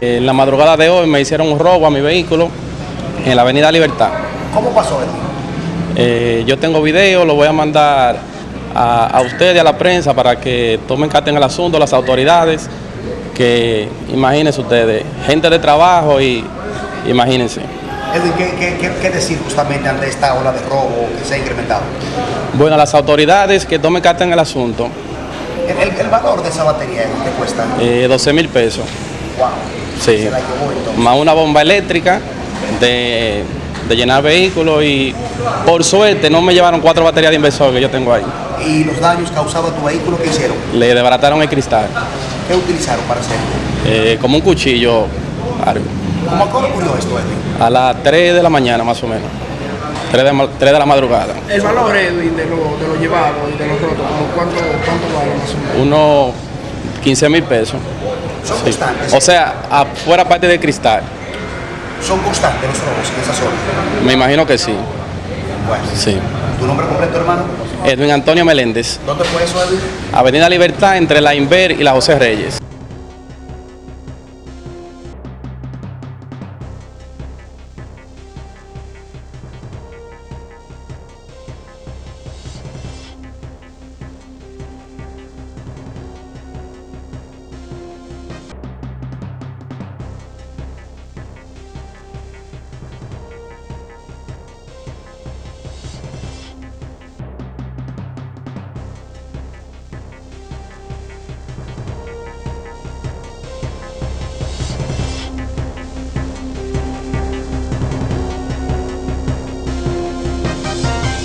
En la madrugada de hoy me hicieron un robo a mi vehículo en la avenida Libertad. ¿Cómo pasó esto? Eh, yo tengo video, lo voy a mandar a, a ustedes y a la prensa para que tomen carta en el asunto, las autoridades, que imagínense ustedes, gente de trabajo y imagínense. ¿qué, qué, decir justamente ante esta ola de robo que se ha incrementado? Bueno, las autoridades que tomen carta en el asunto, El, el- el valor de esa batería, ¿qué cuesta? eh, 12 mil pesos, Wow. Sí. Se la llevó entonces. más una bomba eléctrica de, de llenar vehículos y por suerte no me llevaron cuatro baterías de inversor que yo tengo ahí. ¿Y los daños causados a tu vehículo qué hicieron? Le desbarataron el cristal, ¿Qué utilizaron para hacerlo? eh, como un cuchillo, algo. ¿Cómo ocurrió esto, Edwin? a las 3 de la mañana más o menos, 3 de, ma- 3 de la madrugada. El valor, Edwin, de lo, de lo llevado y de los rotos, ¿como ¿cuánto, ¿cuánto vale más o menos? Unos 15 mil pesos. Son Sí. constantes. O sea, afuera parte de cristal, Son constantes los robos en esa zona. me imagino que sí. Bueno. sí. ¿Tu nombre completo, hermano? Edwin Antonio Meléndez, ¿Dónde fue eso, Edwin? Avenida Libertad entre la Inver y la José Reyes.